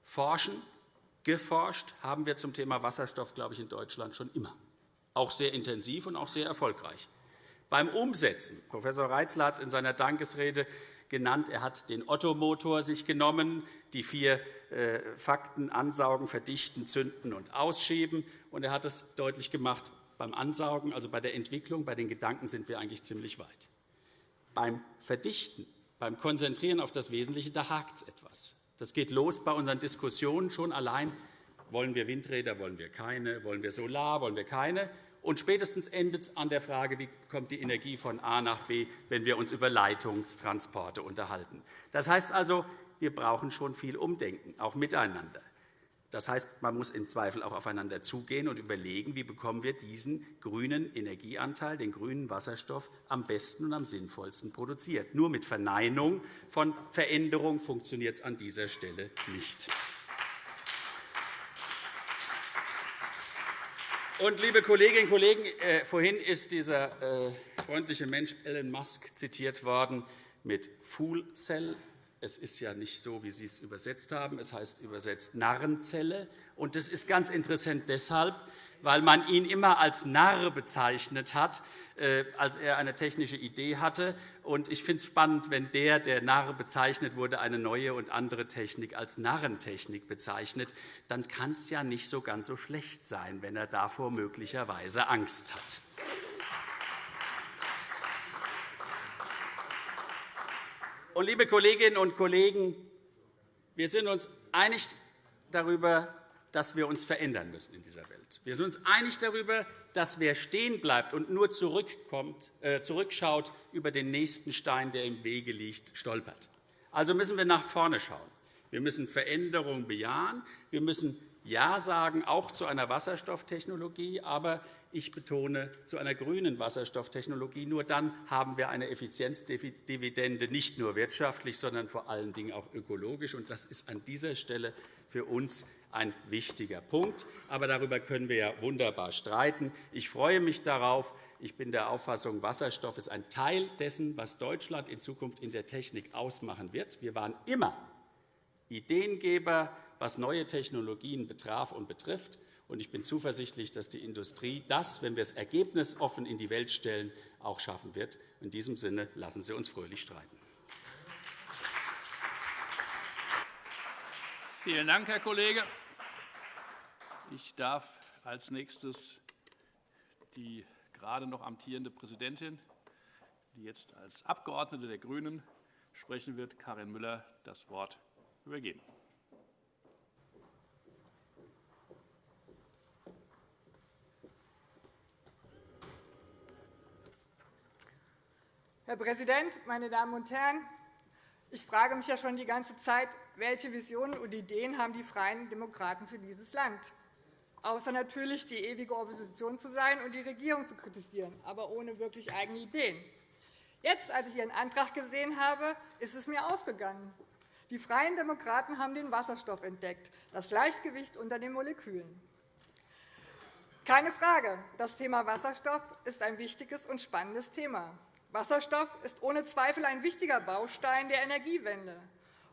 forschen, geforscht haben wir zum Thema Wasserstoff, glaube ich, in Deutschland schon immer, auch sehr intensiv und auch sehr erfolgreich. Beim Umsetzen, Prof. Reitzler hat es in seiner Dankesrede genannt, er hat den Otto-Motor sich genommen, die vier äh, Fakten ansaugen, verdichten, zünden und ausschieben. Und er hat es deutlich gemacht, beim Ansaugen, also bei der Entwicklung, bei den Gedanken sind wir eigentlich ziemlich weit. Beim Verdichten, beim Konzentrieren auf das Wesentliche, da hakt es etwas. Das geht los bei unseren Diskussionen schon allein. Wollen wir Windräder, wollen wir keine? Wollen wir Solar, wollen wir keine? Und spätestens endet es an der Frage, wie kommt die Energie von A nach B, wenn wir uns über Leitungstransporte unterhalten. Das heißt also, wir brauchen schon viel Umdenken, auch miteinander. Das heißt, man muss im Zweifel auch aufeinander zugehen und überlegen, wie bekommen wir diesen grünen Energieanteil, den grünen Wasserstoff, am besten und am sinnvollsten produziert. Nur mit Verneinung von Veränderung funktioniert es an dieser Stelle nicht. Und, liebe Kolleginnen und Kollegen, äh, vorhin ist dieser äh, freundliche Mensch Elon Musk zitiert worden mit Fool Cell es ist ja nicht so, wie Sie es übersetzt haben. Es heißt übersetzt Narrenzelle. Und das ist ganz interessant deshalb, weil man ihn immer als Narr bezeichnet hat, äh, als er eine technische Idee hatte. Und ich finde es spannend, wenn der, der Narr bezeichnet wurde, eine neue und andere Technik als Narrentechnik bezeichnet, dann kann es ja nicht so ganz so schlecht sein, wenn er davor möglicherweise Angst hat. Und, liebe Kolleginnen und Kollegen, wir sind uns einig darüber, dass wir uns verändern müssen in dieser Welt. Wir sind uns einig darüber, dass wer stehen bleibt und nur zurückkommt, äh, zurückschaut über den nächsten Stein, der im Wege liegt, stolpert. Also müssen wir nach vorne schauen. Wir müssen Veränderungen bejahen. Wir müssen Ja sagen, auch zu einer Wasserstofftechnologie. Aber ich betone, zu einer grünen Wasserstofftechnologie. Nur dann haben wir eine Effizienzdividende, nicht nur wirtschaftlich, sondern vor allen Dingen auch ökologisch. Das ist an dieser Stelle für uns ein wichtiger Punkt. Aber darüber können wir ja wunderbar streiten. Ich freue mich darauf. Ich bin der Auffassung, Wasserstoff ist ein Teil dessen, was Deutschland in Zukunft in der Technik ausmachen wird. Wir waren immer Ideengeber, was neue Technologien betraf und betrifft. Ich bin zuversichtlich, dass die Industrie das, wenn wir es ergebnisoffen in die Welt stellen, auch schaffen wird. In diesem Sinne lassen Sie uns fröhlich streiten. Vielen Dank, Herr Kollege. Ich darf als nächstes die gerade noch amtierende Präsidentin, die jetzt als Abgeordnete der GRÜNEN sprechen wird, Karin Müller, das Wort übergeben. Herr Präsident, meine Damen und Herren! Ich frage mich ja schon die ganze Zeit, welche Visionen und Ideen haben die Freien Demokraten für dieses Land? Außer natürlich die ewige Opposition zu sein und die Regierung zu kritisieren, aber ohne wirklich eigene Ideen. Jetzt, als ich Ihren Antrag gesehen habe, ist es mir aufgegangen. Die Freien Demokraten haben den Wasserstoff entdeckt, das Gleichgewicht unter den Molekülen. Keine Frage, das Thema Wasserstoff ist ein wichtiges und spannendes Thema. Wasserstoff ist ohne Zweifel ein wichtiger Baustein der Energiewende.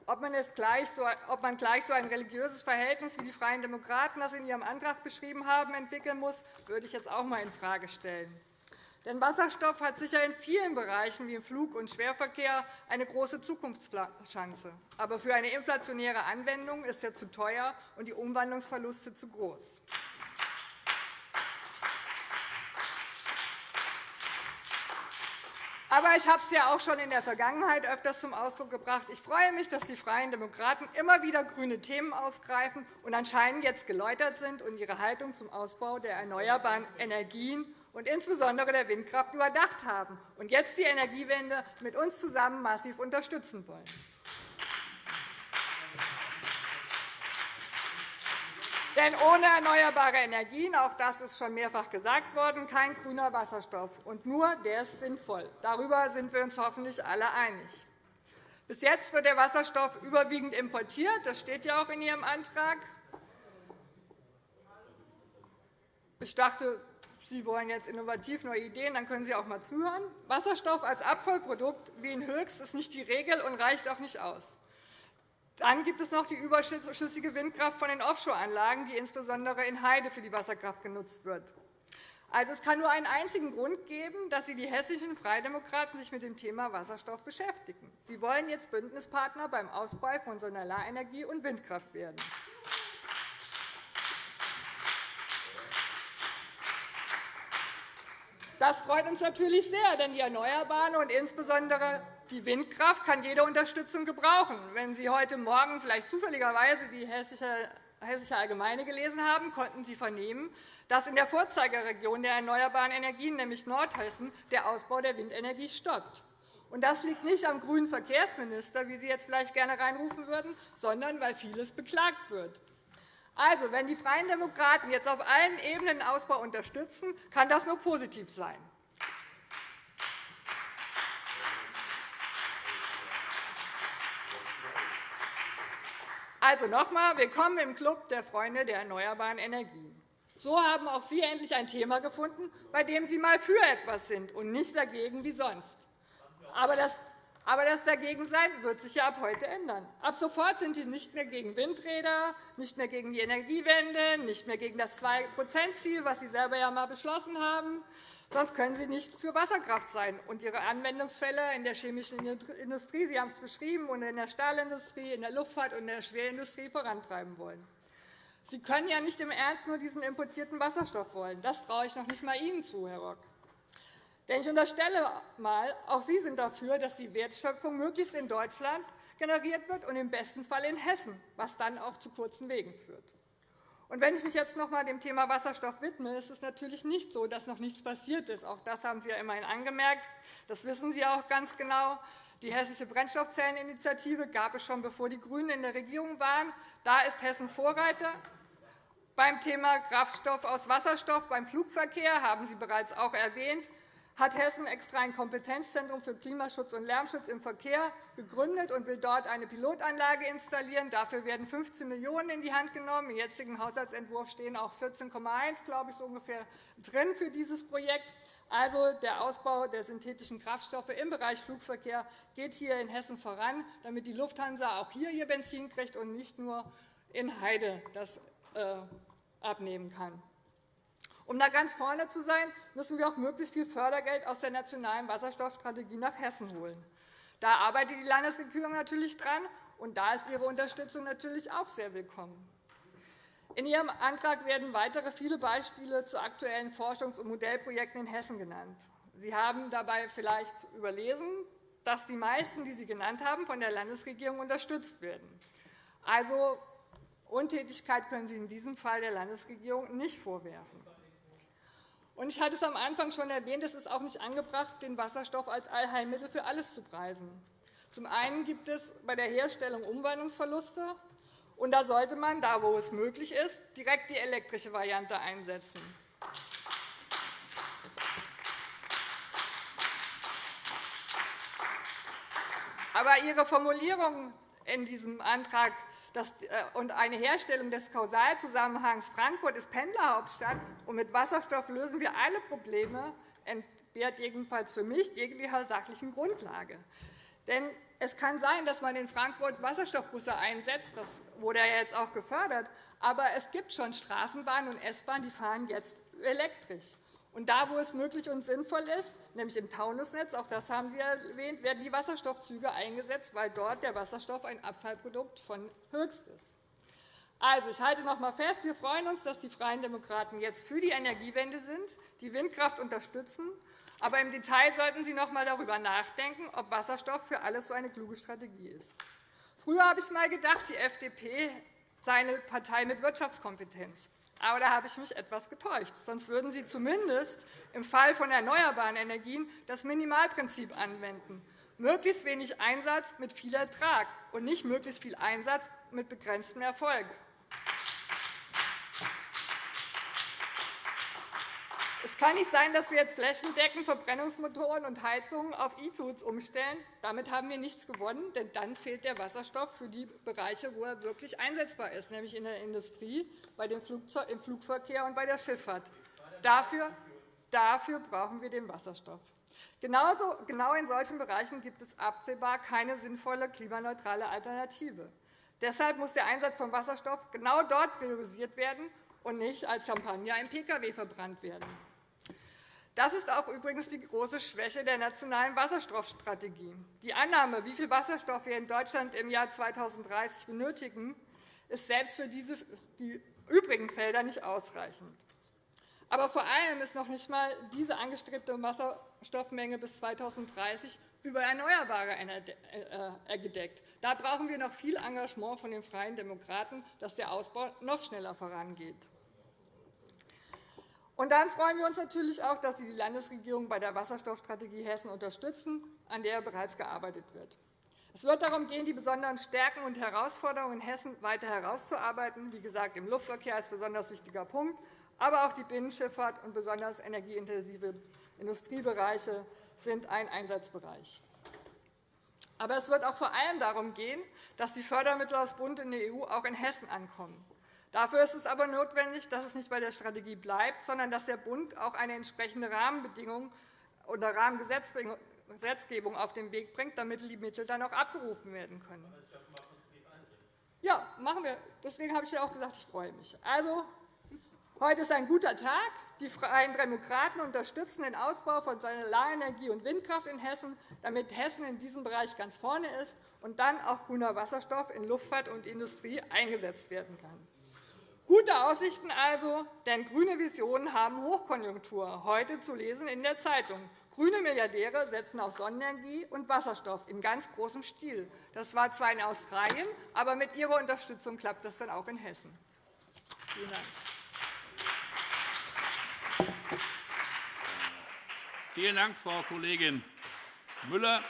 Ob man, gleich so, ob man gleich so ein religiöses Verhältnis, wie die Freien Demokraten das in ihrem Antrag beschrieben haben, entwickeln muss, würde ich jetzt auch einmal infrage stellen. Denn Wasserstoff hat sicher in vielen Bereichen wie im Flug- und Schwerverkehr eine große Zukunftschance. Aber für eine inflationäre Anwendung ist er zu teuer und die Umwandlungsverluste zu groß. Aber ich habe es ja auch schon in der Vergangenheit öfters zum Ausdruck gebracht. Ich freue mich, dass die Freien Demokraten immer wieder grüne Themen aufgreifen und anscheinend jetzt geläutert sind und ihre Haltung zum Ausbau der erneuerbaren Energien und insbesondere der Windkraft überdacht haben und jetzt die Energiewende mit uns zusammen massiv unterstützen wollen. Denn ohne erneuerbare Energien, auch das ist schon mehrfach gesagt worden, kein grüner Wasserstoff. Und nur der ist sinnvoll. Darüber sind wir uns hoffentlich alle einig. Bis jetzt wird der Wasserstoff überwiegend importiert. Das steht ja auch in Ihrem Antrag. Ich dachte, Sie wollen jetzt innovativ neue Ideen, dann können Sie auch einmal zuhören. Wasserstoff als Abfallprodukt wie in Höchst ist nicht die Regel und reicht auch nicht aus. Dann gibt es noch die überschüssige Windkraft von den Offshore-Anlagen, die insbesondere in Heide für die Wasserkraft genutzt wird. Also, es kann nur einen einzigen Grund geben, dass Sie die hessischen Freidemokraten sich mit dem Thema Wasserstoff beschäftigen. Sie wollen jetzt Bündnispartner beim Ausbau von Solarenergie und Windkraft werden. Das freut uns natürlich sehr, denn die Erneuerbaren und insbesondere die Windkraft kann jede Unterstützung gebrauchen. Wenn Sie heute Morgen vielleicht zufälligerweise die Hessische Allgemeine gelesen haben, konnten Sie vernehmen, dass in der Vorzeigeregion der erneuerbaren Energien, nämlich Nordhessen, der Ausbau der Windenergie stoppt. Das liegt nicht am grünen Verkehrsminister, wie Sie jetzt vielleicht gerne reinrufen würden, sondern weil vieles beklagt wird. Also, wenn die Freien Demokraten jetzt auf allen Ebenen den Ausbau unterstützen, kann das nur positiv sein. Also noch einmal, willkommen im Club der Freunde der erneuerbaren Energien. So haben auch Sie endlich ein Thema gefunden, bei dem Sie mal für etwas sind und nicht dagegen wie sonst. Aber das, aber das Dagegensein wird sich ja ab heute ändern. Ab sofort sind Sie nicht mehr gegen Windräder, nicht mehr gegen die Energiewende, nicht mehr gegen das 2-%-Ziel, was Sie selber ja einmal beschlossen haben. Sonst können Sie nicht für Wasserkraft sein und Ihre Anwendungsfälle in der chemischen Industrie, Sie haben es beschrieben, und in der Stahlindustrie, in der Luftfahrt und in der Schwerindustrie vorantreiben wollen. Sie können ja nicht im Ernst nur diesen importierten Wasserstoff wollen. Das traue ich noch nicht einmal Ihnen zu, Herr Rock. Denn ich unterstelle einmal, auch Sie sind dafür, dass die Wertschöpfung möglichst in Deutschland generiert wird und im besten Fall in Hessen, was dann auch zu kurzen Wegen führt. Und wenn ich mich jetzt noch einmal dem Thema Wasserstoff widme, ist es natürlich nicht so, dass noch nichts passiert ist. Auch das haben Sie ja immerhin angemerkt. Das wissen Sie auch ganz genau. Die Hessische Brennstoffzelleninitiative gab es schon, bevor die GRÜNEN in der Regierung waren. Da ist Hessen Vorreiter. Beim Thema Kraftstoff aus Wasserstoff beim Flugverkehr haben Sie bereits auch erwähnt hat Hessen extra ein Kompetenzzentrum für Klimaschutz und Lärmschutz im Verkehr gegründet und will dort eine Pilotanlage installieren. Dafür werden 15 Millionen € in die Hand genommen. Im jetzigen Haushaltsentwurf stehen auch 14,1 glaube ich, so ungefähr drin für dieses Projekt. Also, der Ausbau der synthetischen Kraftstoffe im Bereich Flugverkehr geht hier in Hessen voran, damit die Lufthansa auch hier ihr Benzin kriegt und nicht nur in Heide das äh, abnehmen kann. Um da ganz vorne zu sein, müssen wir auch möglichst viel Fördergeld aus der nationalen Wasserstoffstrategie nach Hessen holen. Da arbeitet die Landesregierung natürlich dran, und da ist Ihre Unterstützung natürlich auch sehr willkommen. In Ihrem Antrag werden weitere viele Beispiele zu aktuellen Forschungs- und Modellprojekten in Hessen genannt. Sie haben dabei vielleicht überlesen, dass die meisten, die Sie genannt haben, von der Landesregierung unterstützt werden. Also Untätigkeit können Sie in diesem Fall der Landesregierung nicht vorwerfen. Und ich hatte es am Anfang schon erwähnt, es ist auch nicht angebracht, den Wasserstoff als Allheilmittel für alles zu preisen. Zum einen gibt es bei der Herstellung Umwandlungsverluste, und da sollte man, da wo es möglich ist, direkt die elektrische Variante einsetzen. Aber Ihre Formulierung in diesem Antrag und eine Herstellung des Kausalzusammenhangs Frankfurt ist Pendlerhauptstadt und mit Wasserstoff lösen wir alle Probleme, entbehrt jedenfalls für mich jeglicher sachlichen Grundlage. Denn es kann sein, dass man in Frankfurt Wasserstoffbusse einsetzt. Das wurde ja jetzt auch gefördert. Aber es gibt schon Straßenbahnen und S-Bahnen, die fahren jetzt elektrisch. Und da, wo es möglich und sinnvoll ist, nämlich im Taunusnetz, auch das haben Sie erwähnt, werden die Wasserstoffzüge eingesetzt, weil dort der Wasserstoff ein Abfallprodukt von Höchst ist. Also, ich halte noch einmal fest, wir freuen uns, dass die Freien Demokraten jetzt für die Energiewende sind, die Windkraft unterstützen. Aber im Detail sollten Sie noch einmal darüber nachdenken, ob Wasserstoff für alles so eine kluge Strategie ist. Früher habe ich einmal gedacht, die FDP sei eine Partei mit Wirtschaftskompetenz. Aber da habe ich mich etwas getäuscht. Sonst würden Sie zumindest im Fall von erneuerbaren Energien das Minimalprinzip anwenden. Möglichst wenig Einsatz mit viel Ertrag und nicht möglichst viel Einsatz mit begrenztem Erfolg. Es kann nicht sein, dass wir jetzt flächendeckend Verbrennungsmotoren und Heizungen auf E-Foods umstellen. Damit haben wir nichts gewonnen, denn dann fehlt der Wasserstoff für die Bereiche, wo er wirklich einsetzbar ist, nämlich in der Industrie, im Flugverkehr und bei der Schifffahrt. Dafür, dafür brauchen wir den Wasserstoff. Genauso, genau in solchen Bereichen gibt es absehbar keine sinnvolle klimaneutrale Alternative. Deshalb muss der Einsatz von Wasserstoff genau dort priorisiert werden und nicht als Champagner im Pkw verbrannt werden. Das ist auch übrigens die große Schwäche der nationalen Wasserstoffstrategie. Die Annahme, wie viel Wasserstoff wir in Deutschland im Jahr 2030 benötigen, ist selbst für diese, die übrigen Felder nicht ausreichend. Aber vor allem ist noch nicht einmal diese angestrebte Wasserstoffmenge bis 2030 über erneuerbare äh, gedeckt. Da brauchen wir noch viel Engagement von den Freien Demokraten, dass der Ausbau noch schneller vorangeht. Und dann freuen wir uns natürlich auch, dass Sie die Landesregierung bei der Wasserstoffstrategie Hessen unterstützen, an der bereits gearbeitet wird. Es wird darum gehen, die besonderen Stärken und Herausforderungen in Hessen weiter herauszuarbeiten, wie gesagt, im Luftverkehr als besonders wichtiger Punkt, aber auch die Binnenschifffahrt und besonders energieintensive Industriebereiche sind ein Einsatzbereich. Aber es wird auch vor allem darum gehen, dass die Fördermittel aus Bund in der EU auch in Hessen ankommen. Dafür ist es aber notwendig, dass es nicht bei der Strategie bleibt, sondern dass der Bund auch eine entsprechende Rahmenbedingung oder Rahmengesetzgebung auf den Weg bringt, damit die Mittel dann auch abgerufen werden können. Ja, machen wir. Deswegen habe ich ja auch gesagt, ich freue mich. Also, heute ist ein guter Tag. Die Freien Demokraten unterstützen den Ausbau von Solarenergie und Windkraft in Hessen, damit Hessen in diesem Bereich ganz vorne ist und dann auch grüner Wasserstoff in Luftfahrt und Industrie eingesetzt werden kann. Gute Aussichten also, denn grüne Visionen haben Hochkonjunktur, heute zu lesen in der Zeitung. Grüne Milliardäre setzen auf Sonnenenergie und Wasserstoff in ganz großem Stil. Das war zwar in Australien, aber mit Ihrer Unterstützung klappt das dann auch in Hessen. Vielen Dank. Vielen Dank, Frau Kollegin Müller.